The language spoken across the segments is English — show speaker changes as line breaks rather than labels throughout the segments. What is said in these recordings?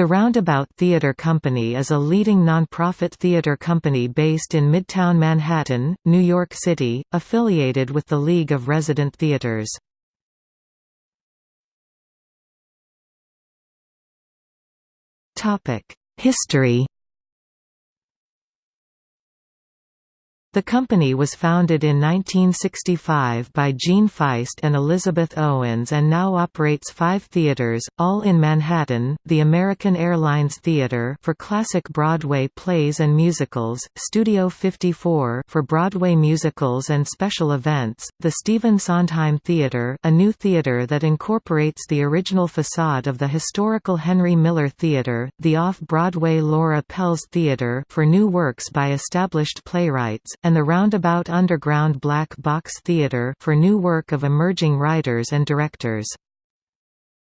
The Roundabout Theatre Company is a leading nonprofit theatre company based in Midtown Manhattan, New York City, affiliated with the League of Resident Theatres. History The company was founded in 1965 by Gene Feist and Elizabeth Owens and now operates five theaters, all in Manhattan, the American Airlines Theater for classic Broadway plays and musicals, Studio 54 for Broadway musicals and special events, the Stephen Sondheim Theater a new theater that incorporates the original facade of the historical Henry Miller Theater, the off-Broadway Laura Pels Theater for new works by established playwrights, and the Roundabout Underground Black Box Theatre for new work of emerging writers and directors.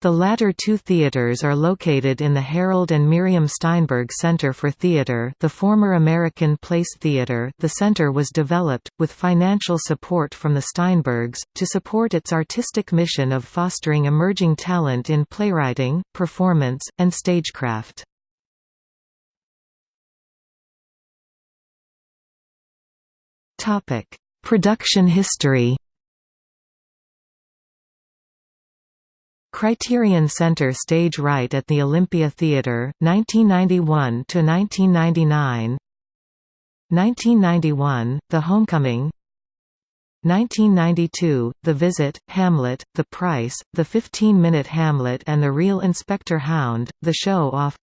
The latter two theaters are located in the Harold and Miriam Steinberg Center for Theater the former American Place Theater the center was developed, with financial support from the Steinbergs, to support its artistic mission of fostering emerging talent in playwriting, performance, and stagecraft. Topic: Production history. Criterion Center stage right at the Olympia Theatre, 1991 to 1999. 1991, The Homecoming. 1992, The Visit, Hamlet, The Price, The 15-Minute Hamlet and The Real Inspector Hound, The Show Off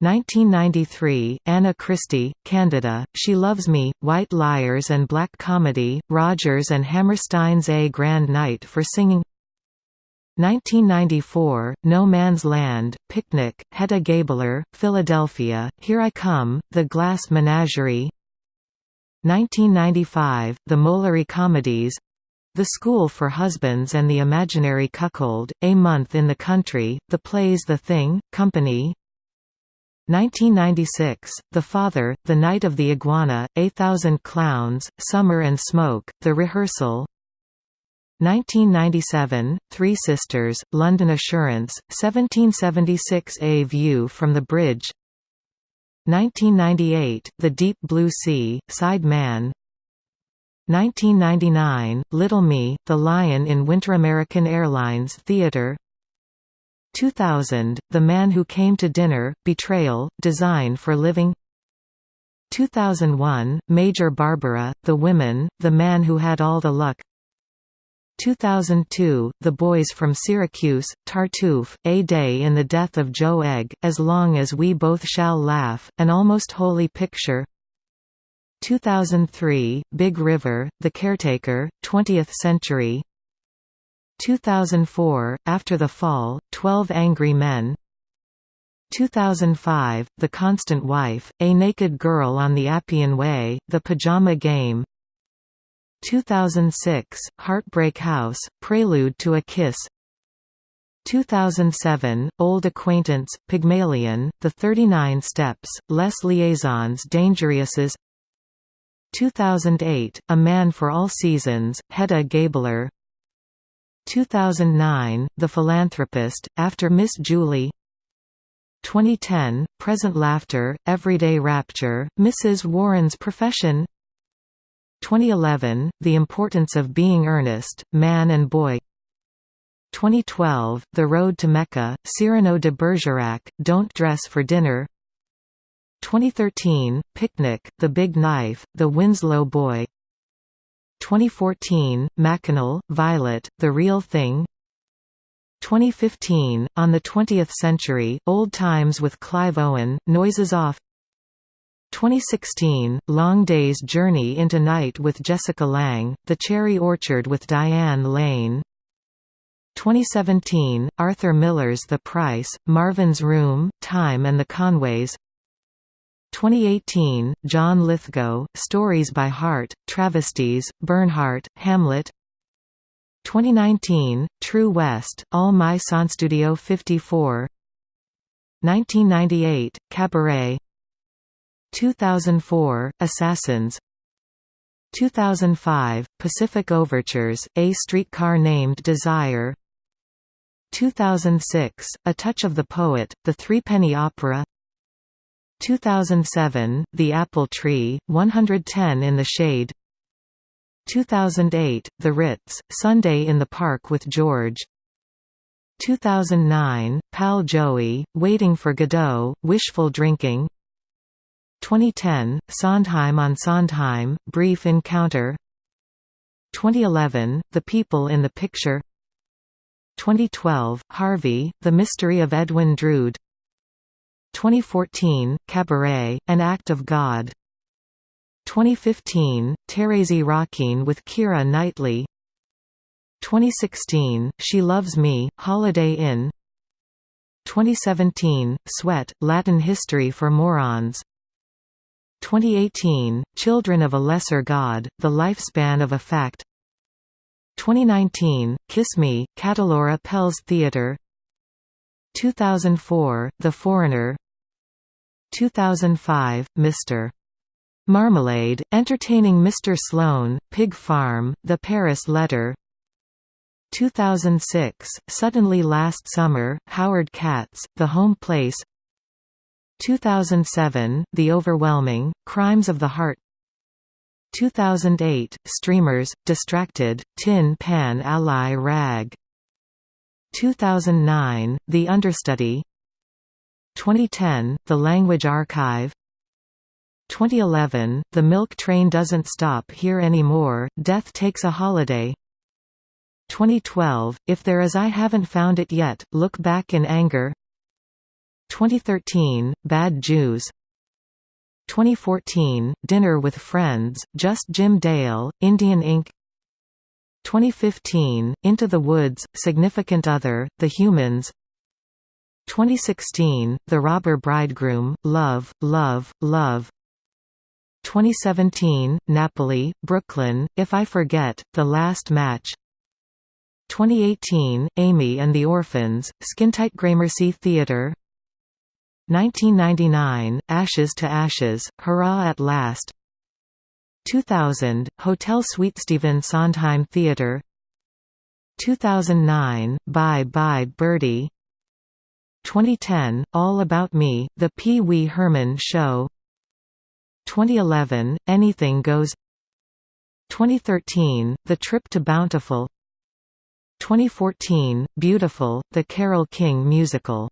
1993, Anna Christie, Candida, She Loves Me, White Liars and Black Comedy, Rodgers and Hammerstein's A Grand Night for Singing. 1994, No Man's Land, Picnic, Hedda Gabler, Philadelphia, Here I Come, The Glass Menagerie. 1995, The Molière Comedies. The School for Husbands and the Imaginary Cuckold, A Month in the Country, The Plays The Thing, Company 1996, The Father, The Night of the Iguana, A Thousand Clowns, Summer and Smoke, The Rehearsal. 1997, Three Sisters, London Assurance, 1776 A View from the Bridge. 1998, The Deep Blue Sea, Side Man. 1999, Little Me, The Lion in Winter American Airlines Theatre 2000, The Man Who Came to Dinner, Betrayal, Design for Living. 2001, Major Barbara, The Women, The Man Who Had All the Luck. 2002, The Boys from Syracuse, Tartuffe, A Day in the Death of Joe Egg, As Long as We Both Shall Laugh, An Almost Holy Picture. 2003, Big River, The Caretaker, 20th Century 2004, After the Fall, Twelve Angry Men. 2005, The Constant Wife, A Naked Girl on the Appian Way, The Pajama Game. 2006, Heartbreak House, Prelude to a Kiss. 2007, Old Acquaintance, Pygmalion, The 39 Steps, Les Liaisons Dangereuses 2008, A Man for All Seasons, Hedda Gabler 2009, The Philanthropist, After Miss Julie. 2010, Present Laughter, Everyday Rapture, Mrs. Warren's Profession. 2011, The Importance of Being Earnest, Man and Boy. 2012, The Road to Mecca, Cyrano de Bergerac, Don't Dress for Dinner. 2013, Picnic, The Big Knife, The Winslow Boy 2014, Mackinac, Violet, The Real Thing. 2015, On the Twentieth Century, Old Times with Clive Owen, Noises Off. 2016, Long Day's Journey into Night with Jessica Lange, The Cherry Orchard with Diane Lane. 2017, Arthur Miller's The Price, Marvin's Room, Time and the Conways 2018, John Lithgow, Stories by Heart, Travesties, Bernhardt, Hamlet. 2019, True West, All My Sonstudio 54 1998, Cabaret. 2004, Assassins. 2005, Pacific Overtures, A Streetcar Named Desire. 2006, A Touch of the Poet, The Threepenny Opera 2007, The Apple Tree, 110 in the Shade. 2008, The Ritz, Sunday in the Park with George. 2009, Pal Joey, Waiting for Godot, Wishful Drinking. 2010, Sondheim on Sondheim, Brief Encounter. 2011, The People in the Picture. 2012, Harvey, The Mystery of Edwin Drood 2014, Cabaret, An Act of God. 2015, Thérèse Raquin with Keira Knightley. 2016, She Loves Me, Holiday Inn. 2017, Sweat, Latin History for Morons. 2018, Children of a Lesser God, The Lifespan of a Fact 2019, Kiss Me, Catalora Pels Theatre 2004, The Foreigner 2005, Mr. Marmalade, Entertaining Mr. Sloane, Pig Farm, The Paris Letter 2006, Suddenly Last Summer, Howard Katz, The Home Place 2007, The Overwhelming, Crimes of the Heart 2008, Streamers, Distracted, Tin Pan Alley Rag 2009, The Understudy. 2010, The Language Archive. 2011, The Milk Train Doesn't Stop Here Anymore, Death Takes a Holiday. 2012, If There Is I Haven't Found It Yet, Look Back in Anger. 2013, Bad Jews. 2014, Dinner with Friends, Just Jim Dale, Indian Ink 2015, Into the Woods, Significant Other, The Humans. 2016, The Robber Bridegroom, Love, Love, Love. 2017, Napoli, Brooklyn, If I Forget, The Last Match. 2018, Amy and the Orphans, Skintight Gramercy Theatre 1999, Ashes to Ashes, Hurrah at Last 2000, Hotel Suite Stephen Sondheim Theatre 2009, Bye Bye Birdie. 2010, All About Me, The Pee Wee Herman Show. 2011, Anything Goes. 2013, The Trip to Bountiful. 2014, Beautiful, The Carole King Musical.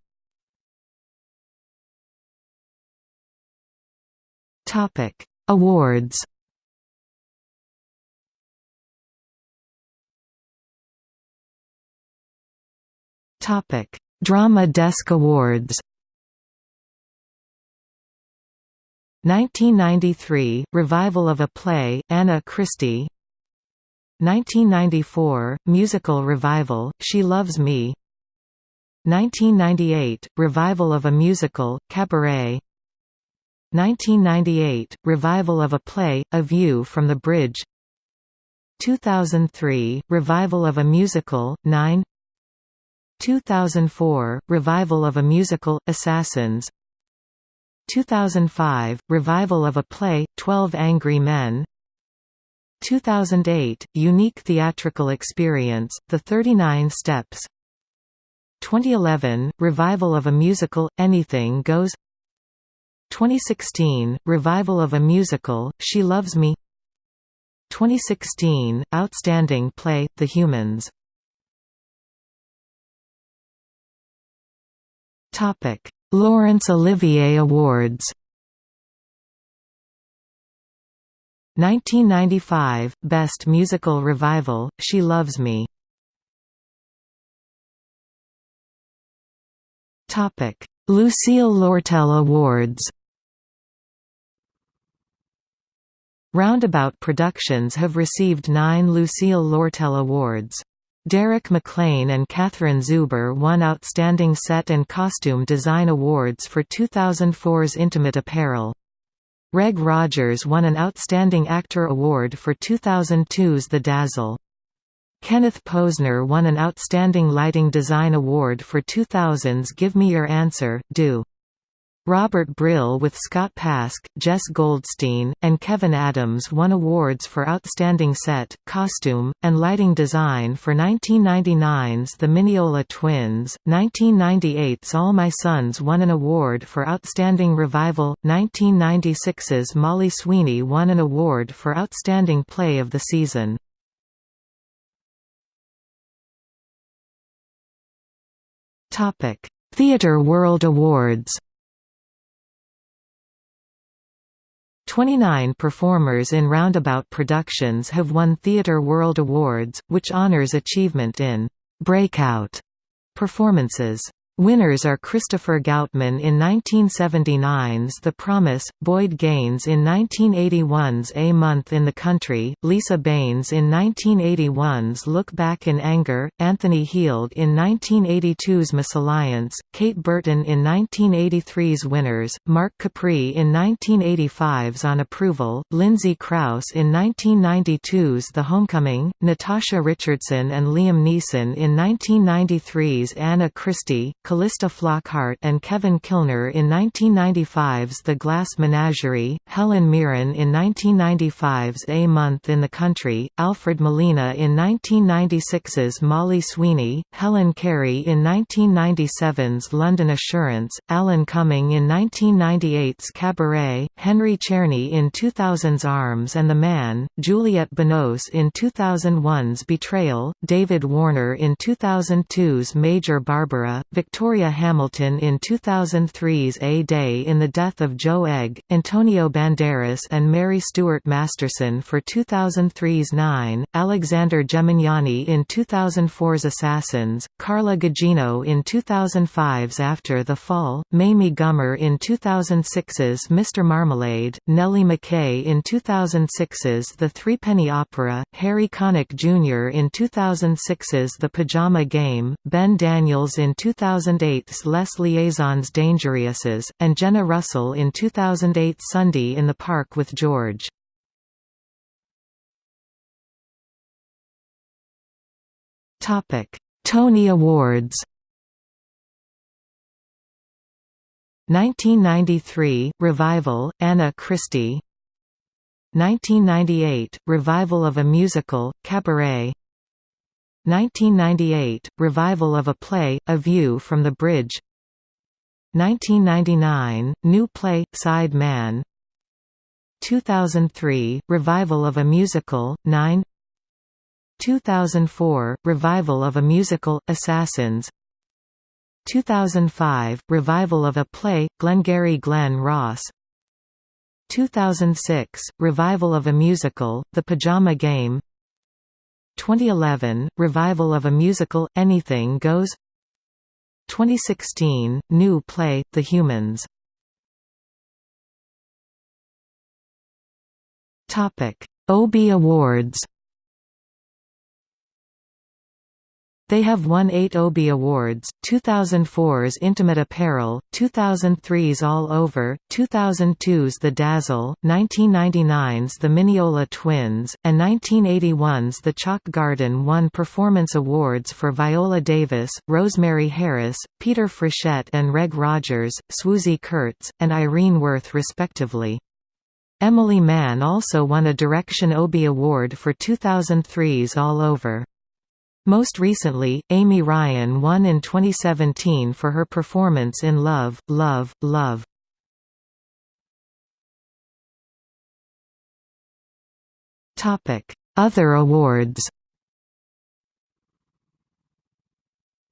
Awards Drama Desk Awards. 1993 – Revival of a play, Anna Christie. 1994 – Musical revival, She Loves Me. 1998 – Revival of a musical, Cabaret. 1998 – Revival of a play, A View from the Bridge. 2003 – Revival of a musical, Nine 2004 – Revival of a musical, Assassins. 2005 – Revival of a play, Twelve Angry Men. 2008 – Unique theatrical experience, The 39 Steps. 2011 – Revival of a musical, Anything Goes. 2016 – Revival of a musical, She Loves Me. 2016 – Outstanding play, The Humans Laurence Olivier Awards 1995 – Best Musical Revival, She Loves Me. Topic: Lucille Lortel Awards Roundabout Productions have received nine Lucille Lortel Awards. Derek McLane and Catherine Zuber won Outstanding Set and Costume Design Awards for 2004's Intimate Apparel. Reg Rogers won an Outstanding Actor Award for 2002's The Dazzle. Kenneth Posner won an Outstanding Lighting Design Award for 2000's Give Me Your Answer, Do. Robert Brill with Scott Pask, Jess Goldstein, and Kevin Adams won awards for Outstanding Set, Costume, and Lighting Design for 1999's The Mineola Twins. 1998's All My Sons won an award for Outstanding Revival. 1996's Molly Sweeney won an award for Outstanding Play of the Season. Theatre World Awards 29 performers in Roundabout Productions have won Theatre World Awards, which honors achievement in «breakout» performances. Winners are Christopher Goutman in 1979's The Promise, Boyd Gaines in 1981's A Month in the Country, Lisa Banes in 1981's Look Back in Anger, Anthony Heald in 1982's Misalliance, Kate Burton in 1983's Winners, Mark Capri in 1985's On Approval, Lindsay Crouse in 1992's The Homecoming, Natasha Richardson and Liam Neeson in 1993's Anna Christie, Calista Flockhart and Kevin Kilner in 1995's The Glass Menagerie, Helen Mirren in 1995's A Month in the Country, Alfred Molina in 1996's Molly Sweeney, Helen Carey in 1997's London Assurance, Alan Cumming in 1998's Cabaret, Henry Czerny in 2000's Arms and the Man, Juliette Binoche in 2001's Betrayal, David Warner in 2002's Major Barbara, Victoria Victoria Hamilton in 2003's A Day in the Death of Joe Egg, Antonio Banderas and Mary Stuart Masterson for 2003's Nine, Alexander Gemignani in 2004's Assassins, Carla Gugino in 2005's After the Fall, Mamie Gummer in 2006's Mr. Marmalade, Nellie McKay in 2006's The Threepenny Opera, Harry Connick Jr. in 2006's The Pajama Game, Ben Daniels in 2000 2008's Les Liaisons Dangereuses, and Jenna Russell in 2008's Sunday in the Park with George. Tony Awards. 1993 – Revival, Anna Christie. 1998 – Revival of a musical, Cabaret 1998 – Revival of a play, A View from the Bridge. 1999 – New play, Side Man. 2003 – Revival of a musical, Nine. 2004 – Revival of a musical, Assassins. 2005 – Revival of a play, Glengarry Glen Ross. 2006 – Revival of a musical, The Pajama Game 2011 – Revival of a musical, Anything Goes. 2016 – New play, The Humans. Obie Awards They have won eight Obie Awards, 2004's Intimate Apparel, 2003's All Over, 2002's The Dazzle, 1999's The Mineola Twins, and 1981's The Chalk Garden won performance awards for Viola Davis, Rosemary Harris, Peter Frechette and Reg Rogers, Swoosie Kurtz, and Irene Worth respectively. Emily Mann also won a Direction Obie Award for 2003's All Over. Most recently, Amy Ryan won in 2017 for her performance in Love, Love, Love. Other awards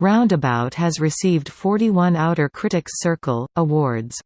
Roundabout has received 41 Outer Critics Circle, awards